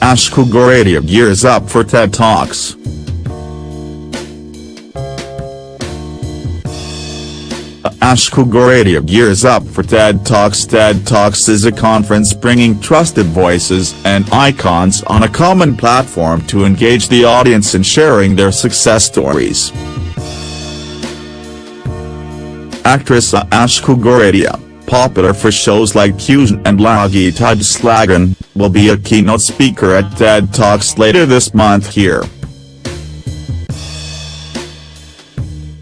Ashka Goradia gears up for TED Talks. Ashka Goradia gears up for TED Talks TED Talks is a conference bringing trusted voices and icons on a common platform to engage the audience in sharing their success stories. Actress Ashka Goradia, popular for shows like Kusin and Lagi Slagan, will be a keynote speaker at TED Talks later this month here.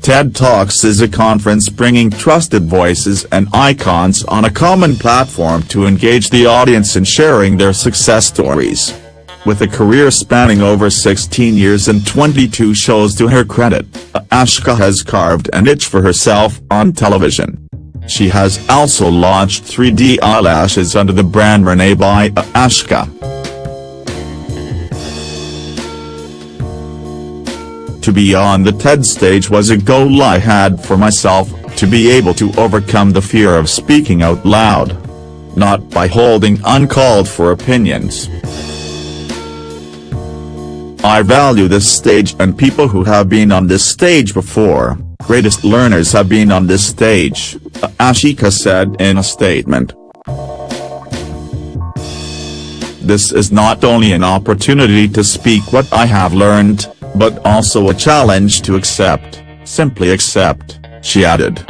TED Talks is a conference bringing trusted voices and icons on a common platform to engage the audience in sharing their success stories. With a career spanning over 16 years and 22 shows to her credit, Ashka has carved a niche for herself on television. She has also launched 3D eyelashes under the brand Renee by Ashka. To be on the TED stage was a goal I had for myself, to be able to overcome the fear of speaking out loud. Not by holding uncalled for opinions. I value this stage and people who have been on this stage before, greatest learners have been on this stage, Ashka said in a statement. This is not only an opportunity to speak what I have learned, but also a challenge to accept, simply accept, she added.